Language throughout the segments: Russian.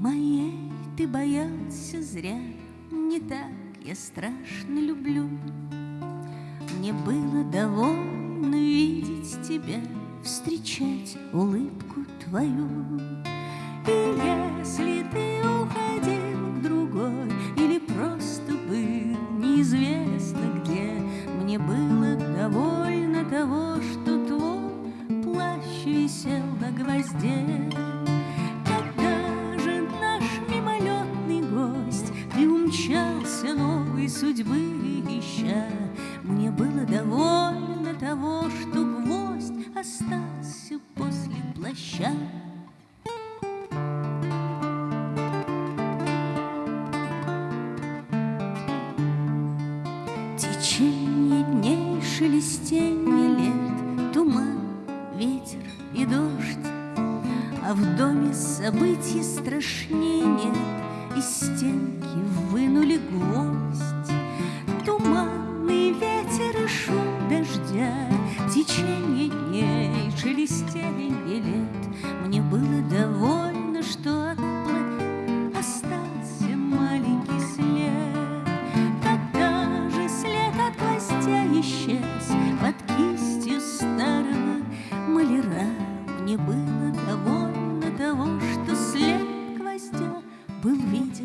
Моей ты боялся зря, Не так я страшно люблю. Мне было довольно видеть тебя, Встречать улыбку твою. И если ты уходил к другой Или просто был неизвестно где, Мне было довольно того, что твой плащ висел на гвозде. Приумчался новой судьбы ища, Мне было довольно того, что гвоздь Остался после плаща. Течение дней, шелестенье лет, Туман, ветер и дождь, А в доме событий страшнее нет, Из стенки вынули гвоздь.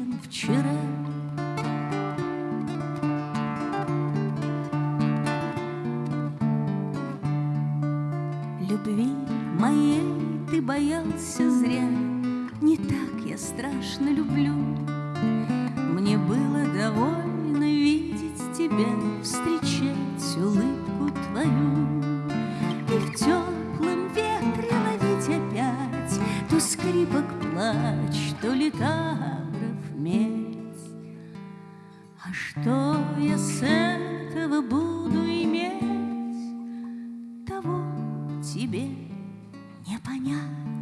Виден вчера. Любви моей ты боялся зря, Не так я страшно люблю. Мне было довольно видеть тебя, Встречать улыбку твою. И в теплом ветре ловить опять То скрипок плач, то литавров медь. А что я с этого буду иметь, Того тебе не понять.